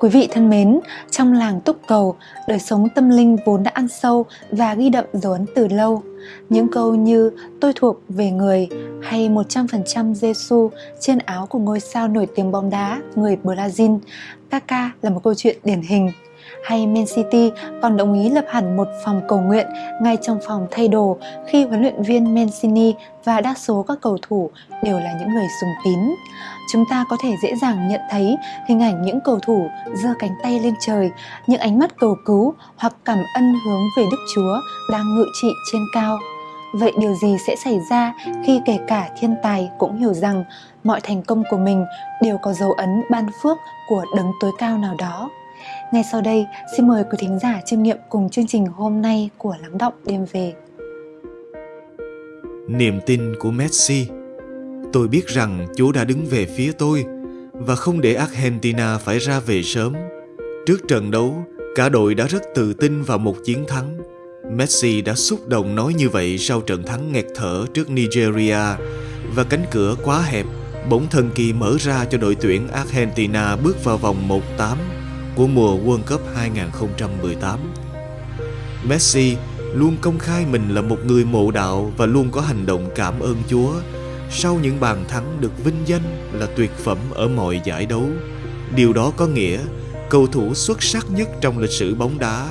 Quý vị thân mến, trong làng túc cầu, đời sống tâm linh vốn đã ăn sâu và ghi đậm dấu ấn từ lâu. Những câu như tôi thuộc về người hay 100% Giêsu trên áo của ngôi sao nổi tiếng bóng đá người Brazil, Kaka là một câu chuyện điển hình hay Man City còn đồng ý lập hẳn một phòng cầu nguyện ngay trong phòng thay đồ khi huấn luyện viên Mancini và đa số các cầu thủ đều là những người sùng tín. Chúng ta có thể dễ dàng nhận thấy hình ảnh những cầu thủ giơ cánh tay lên trời, những ánh mắt cầu cứu hoặc cảm ân hướng về Đức Chúa đang ngự trị trên cao. Vậy điều gì sẽ xảy ra khi kể cả thiên tài cũng hiểu rằng mọi thành công của mình đều có dấu ấn ban phước của đấng tối cao nào đó? Ngay sau đây, xin mời quý thính giả chiêm nghiệm cùng chương trình hôm nay của Lắng Động Đêm Về. Niềm tin của Messi Tôi biết rằng Chúa đã đứng về phía tôi và không để Argentina phải ra về sớm. Trước trận đấu, cả đội đã rất tự tin vào một chiến thắng. Messi đã xúc động nói như vậy sau trận thắng nghẹt thở trước Nigeria và cánh cửa quá hẹp bỗng thần kỳ mở ra cho đội tuyển Argentina bước vào vòng 1-8 của mùa World Cup 2018. Messi luôn công khai mình là một người mộ đạo và luôn có hành động cảm ơn Chúa sau những bàn thắng được vinh danh là tuyệt phẩm ở mọi giải đấu. Điều đó có nghĩa cầu thủ xuất sắc nhất trong lịch sử bóng đá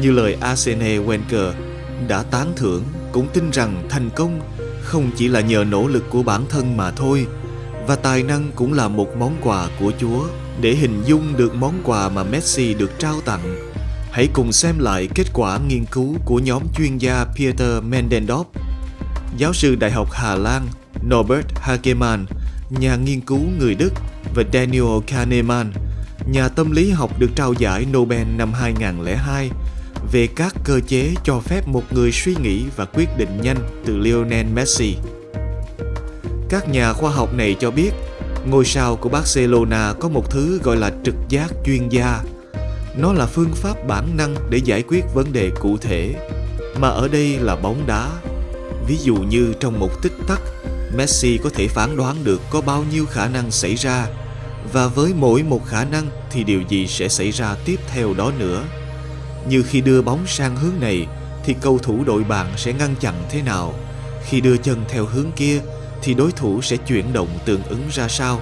như lời Arsene Wenger đã tán thưởng cũng tin rằng thành công không chỉ là nhờ nỗ lực của bản thân mà thôi và tài năng cũng là một món quà của Chúa. Để hình dung được món quà mà Messi được trao tặng, hãy cùng xem lại kết quả nghiên cứu của nhóm chuyên gia Peter Mendendorf, giáo sư Đại học Hà Lan Norbert Hagemann, nhà nghiên cứu người Đức và Daniel Kahneman, nhà tâm lý học được trao giải Nobel năm 2002 về các cơ chế cho phép một người suy nghĩ và quyết định nhanh từ Lionel Messi. Các nhà khoa học này cho biết ngôi sao của Barcelona có một thứ gọi là trực giác chuyên gia. Nó là phương pháp bản năng để giải quyết vấn đề cụ thể, mà ở đây là bóng đá. Ví dụ như trong một tích tắc, Messi có thể phán đoán được có bao nhiêu khả năng xảy ra, và với mỗi một khả năng thì điều gì sẽ xảy ra tiếp theo đó nữa. Như khi đưa bóng sang hướng này, thì cầu thủ đội bạn sẽ ngăn chặn thế nào. Khi đưa chân theo hướng kia, thì đối thủ sẽ chuyển động tương ứng ra sao.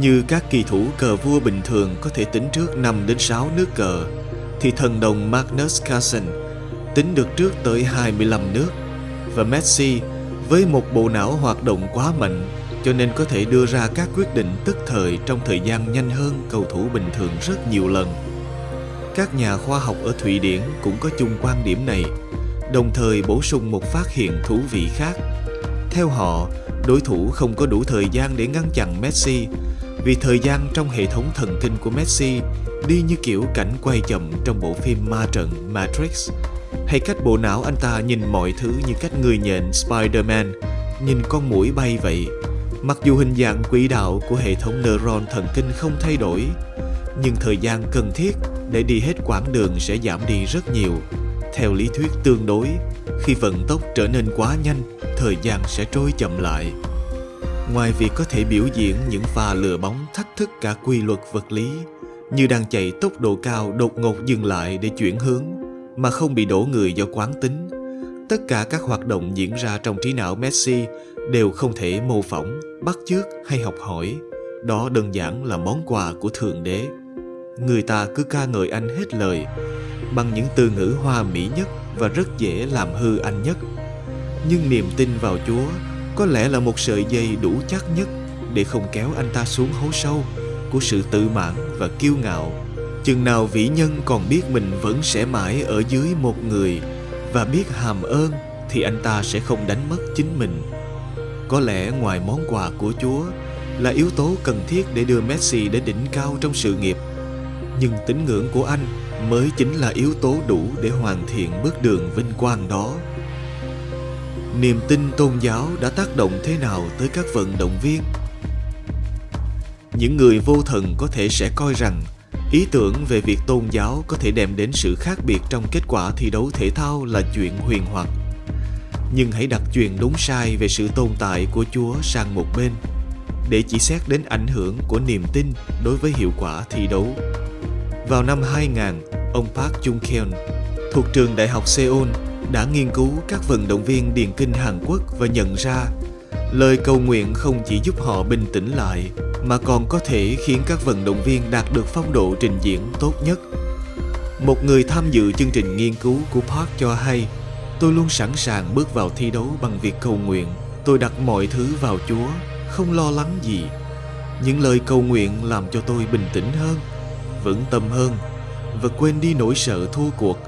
Như các kỳ thủ cờ vua bình thường có thể tính trước 5 đến 6 nước cờ, thì thần đồng Magnus Carlsen tính được trước tới 25 nước và Messi với một bộ não hoạt động quá mạnh cho nên có thể đưa ra các quyết định tức thời trong thời gian nhanh hơn cầu thủ bình thường rất nhiều lần. Các nhà khoa học ở Thụy Điển cũng có chung quan điểm này, đồng thời bổ sung một phát hiện thú vị khác. Theo họ, đối thủ không có đủ thời gian để ngăn chặn Messi vì thời gian trong hệ thống thần kinh của Messi đi như kiểu cảnh quay chậm trong bộ phim ma trận Matrix hay cách bộ não anh ta nhìn mọi thứ như cách người nhện Spider-Man nhìn con mũi bay vậy. Mặc dù hình dạng quỹ đạo của hệ thống neuron thần kinh không thay đổi, nhưng thời gian cần thiết để đi hết quãng đường sẽ giảm đi rất nhiều. Theo lý thuyết tương đối, khi vận tốc trở nên quá nhanh, thời gian sẽ trôi chậm lại. Ngoài việc có thể biểu diễn những pha lừa bóng thách thức cả quy luật vật lý, như đang chạy tốc độ cao đột ngột dừng lại để chuyển hướng, mà không bị đổ người do quán tính. Tất cả các hoạt động diễn ra trong trí não Messi đều không thể mô phỏng, bắt chước hay học hỏi. Đó đơn giản là món quà của Thượng Đế. Người ta cứ ca ngợi anh hết lời, bằng những từ ngữ hoa mỹ nhất và rất dễ làm hư anh nhất. Nhưng niềm tin vào Chúa có lẽ là một sợi dây đủ chắc nhất để không kéo anh ta xuống hố sâu của sự tự mãn và kiêu ngạo Chừng nào vĩ nhân còn biết mình vẫn sẽ mãi ở dưới một người và biết hàm ơn, thì anh ta sẽ không đánh mất chính mình. Có lẽ ngoài món quà của Chúa là yếu tố cần thiết để đưa Messi đến đỉnh cao trong sự nghiệp. Nhưng tín ngưỡng của anh mới chính là yếu tố đủ để hoàn thiện bước đường vinh quang đó. Niềm tin tôn giáo đã tác động thế nào tới các vận động viên? Những người vô thần có thể sẽ coi rằng Ý tưởng về việc tôn giáo có thể đem đến sự khác biệt trong kết quả thi đấu thể thao là chuyện huyền hoặc. Nhưng hãy đặt chuyện đúng sai về sự tồn tại của Chúa sang một bên. để chỉ xét đến ảnh hưởng của niềm tin đối với hiệu quả thi đấu. Vào năm 2000, ông Park Jung-keon thuộc trường Đại học Seoul đã nghiên cứu các vận động viên điền kinh Hàn Quốc và nhận ra lời cầu nguyện không chỉ giúp họ bình tĩnh lại mà còn có thể khiến các vận động viên đạt được phong độ trình diễn tốt nhất. Một người tham dự chương trình nghiên cứu của Park cho hay, tôi luôn sẵn sàng bước vào thi đấu bằng việc cầu nguyện. Tôi đặt mọi thứ vào Chúa, không lo lắng gì. Những lời cầu nguyện làm cho tôi bình tĩnh hơn, vững tâm hơn và quên đi nỗi sợ thua cuộc.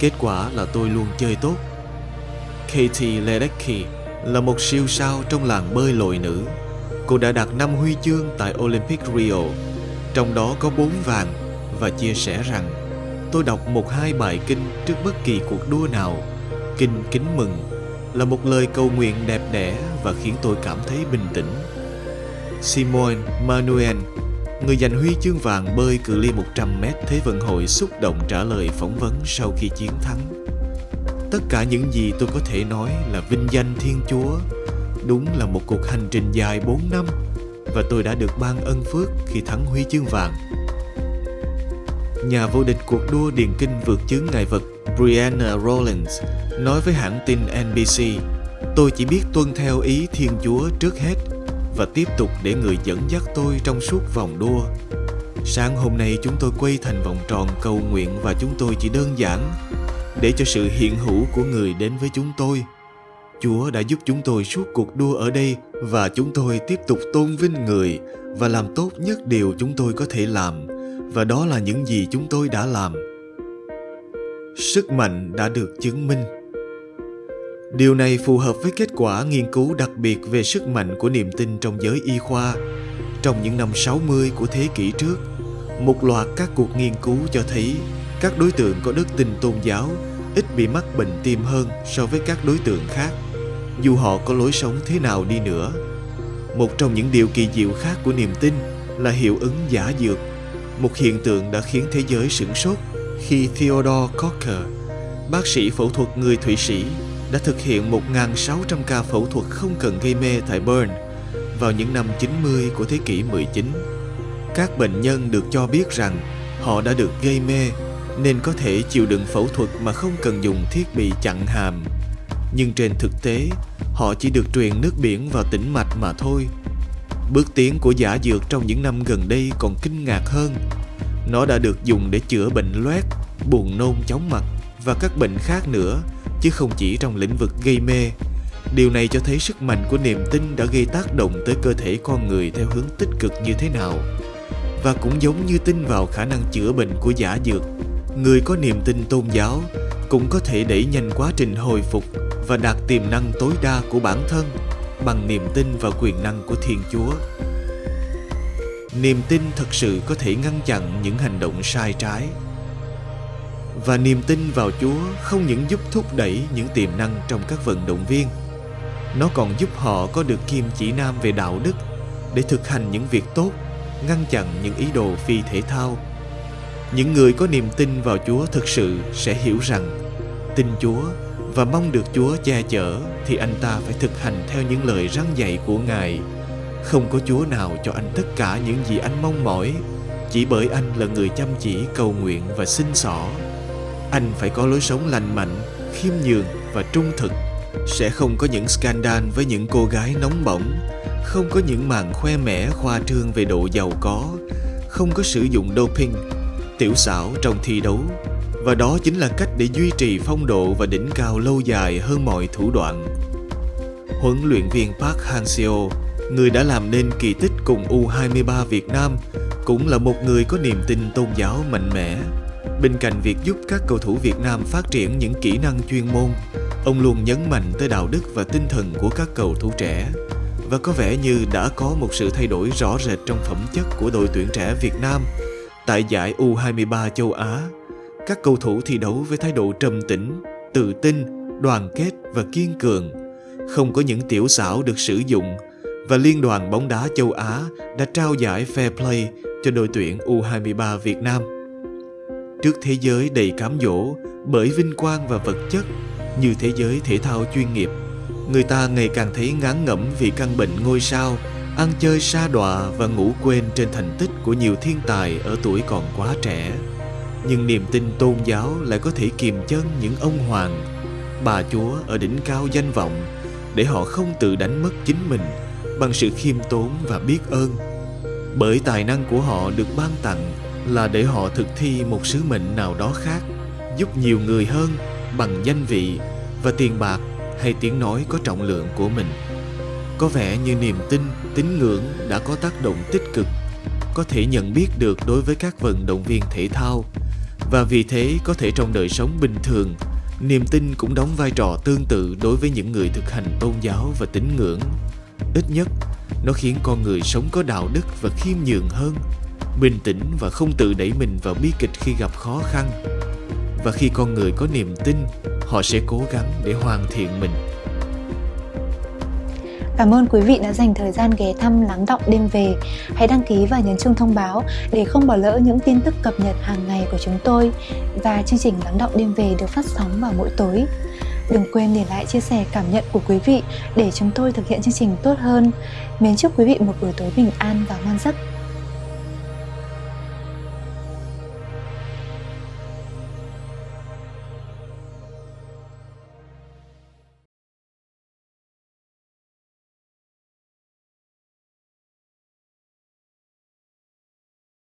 Kết quả là tôi luôn chơi tốt. Katie Ledecky là một siêu sao trong làng bơi lội nữ. Cô đã đạt 5 huy chương tại Olympic Rio, trong đó có 4 vàng và chia sẻ rằng tôi đọc một hai bài kinh trước bất kỳ cuộc đua nào. Kinh kính mừng là một lời cầu nguyện đẹp đẽ và khiến tôi cảm thấy bình tĩnh. Simone Manuel, người giành huy chương vàng bơi cự ly 100m Thế vận hội xúc động trả lời phỏng vấn sau khi chiến thắng. Tất cả những gì tôi có thể nói là vinh danh Thiên Chúa. Đúng là một cuộc hành trình dài 4 năm, và tôi đã được ban ân phước khi thắng huy chương vàng. Nhà vô địch cuộc đua điền kinh vượt chướng ngại vật, Brianna Rollins nói với hãng tin NBC Tôi chỉ biết tuân theo ý Thiên Chúa trước hết và tiếp tục để người dẫn dắt tôi trong suốt vòng đua. Sáng hôm nay chúng tôi quay thành vòng tròn cầu nguyện và chúng tôi chỉ đơn giản để cho sự hiện hữu của người đến với chúng tôi. Chúa đã giúp chúng tôi suốt cuộc đua ở đây và chúng tôi tiếp tục tôn vinh người và làm tốt nhất điều chúng tôi có thể làm và đó là những gì chúng tôi đã làm. Sức mạnh đã được chứng minh. Điều này phù hợp với kết quả nghiên cứu đặc biệt về sức mạnh của niềm tin trong giới y khoa. Trong những năm 60 của thế kỷ trước, một loạt các cuộc nghiên cứu cho thấy các đối tượng có đức tin tôn giáo ít bị mắc bệnh tim hơn so với các đối tượng khác, dù họ có lối sống thế nào đi nữa. Một trong những điều kỳ diệu khác của niềm tin là hiệu ứng giả dược, một hiện tượng đã khiến thế giới sửng sốt khi Theodore Cocker, bác sĩ phẫu thuật người Thụy Sĩ, đã thực hiện 1.600 ca phẫu thuật không cần gây mê tại Bern vào những năm 90 của thế kỷ 19. Các bệnh nhân được cho biết rằng họ đã được gây mê nên có thể chịu đựng phẫu thuật mà không cần dùng thiết bị chặn hàm. Nhưng trên thực tế, họ chỉ được truyền nước biển vào tĩnh mạch mà thôi. Bước tiến của giả dược trong những năm gần đây còn kinh ngạc hơn. Nó đã được dùng để chữa bệnh loét, buồn nôn chóng mặt và các bệnh khác nữa, chứ không chỉ trong lĩnh vực gây mê. Điều này cho thấy sức mạnh của niềm tin đã gây tác động tới cơ thể con người theo hướng tích cực như thế nào. Và cũng giống như tin vào khả năng chữa bệnh của giả dược, người có niềm tin tôn giáo cũng có thể đẩy nhanh quá trình hồi phục và đạt tiềm năng tối đa của bản thân bằng niềm tin vào quyền năng của Thiên Chúa. Niềm tin thật sự có thể ngăn chặn những hành động sai trái. Và niềm tin vào Chúa không những giúp thúc đẩy những tiềm năng trong các vận động viên, nó còn giúp họ có được kim chỉ nam về đạo đức để thực hành những việc tốt, ngăn chặn những ý đồ phi thể thao những người có niềm tin vào Chúa thực sự sẽ hiểu rằng tin Chúa và mong được Chúa che chở thì anh ta phải thực hành theo những lời răn dạy của Ngài. Không có Chúa nào cho anh tất cả những gì anh mong mỏi, chỉ bởi anh là người chăm chỉ cầu nguyện và xin xỏ. Anh phải có lối sống lành mạnh, khiêm nhường và trung thực. Sẽ không có những scandal với những cô gái nóng bỏng, không có những màn khoe mẽ khoa trương về độ giàu có, không có sử dụng doping tiểu xảo trong thi đấu và đó chính là cách để duy trì phong độ và đỉnh cao lâu dài hơn mọi thủ đoạn. Huấn luyện viên Park Hang-seo, người đã làm nên kỳ tích cùng U23 Việt Nam, cũng là một người có niềm tin tôn giáo mạnh mẽ. Bên cạnh việc giúp các cầu thủ Việt Nam phát triển những kỹ năng chuyên môn, ông luôn nhấn mạnh tới đạo đức và tinh thần của các cầu thủ trẻ và có vẻ như đã có một sự thay đổi rõ rệt trong phẩm chất của đội tuyển trẻ Việt Nam Tại giải U23 châu Á, các cầu thủ thi đấu với thái độ trầm tĩnh, tự tin, đoàn kết và kiên cường. Không có những tiểu xảo được sử dụng và Liên đoàn bóng đá châu Á đã trao giải Fair Play cho đội tuyển U23 Việt Nam. Trước thế giới đầy cám dỗ bởi vinh quang và vật chất như thế giới thể thao chuyên nghiệp, người ta ngày càng thấy ngán ngẩm vì căn bệnh ngôi sao ăn chơi sa đọa và ngủ quên trên thành tích của nhiều thiên tài ở tuổi còn quá trẻ. Nhưng niềm tin tôn giáo lại có thể kiềm chân những ông hoàng, bà chúa ở đỉnh cao danh vọng để họ không tự đánh mất chính mình bằng sự khiêm tốn và biết ơn. Bởi tài năng của họ được ban tặng là để họ thực thi một sứ mệnh nào đó khác, giúp nhiều người hơn bằng danh vị và tiền bạc hay tiếng nói có trọng lượng của mình. Có vẻ như niềm tin, tín ngưỡng đã có tác động tích cực, có thể nhận biết được đối với các vận động viên thể thao và vì thế có thể trong đời sống bình thường, niềm tin cũng đóng vai trò tương tự đối với những người thực hành tôn giáo và tín ngưỡng. Ít nhất, nó khiến con người sống có đạo đức và khiêm nhường hơn, bình tĩnh và không tự đẩy mình vào bi kịch khi gặp khó khăn. Và khi con người có niềm tin, họ sẽ cố gắng để hoàn thiện mình. Cảm ơn quý vị đã dành thời gian ghé thăm, lắng động đêm về. Hãy đăng ký và nhấn chuông thông báo để không bỏ lỡ những tin tức cập nhật hàng ngày của chúng tôi. Và chương trình lắng động đêm về được phát sóng vào mỗi tối. Đừng quên để lại chia sẻ cảm nhận của quý vị để chúng tôi thực hiện chương trình tốt hơn. Mến chúc quý vị một buổi tối bình an và ngon giấc.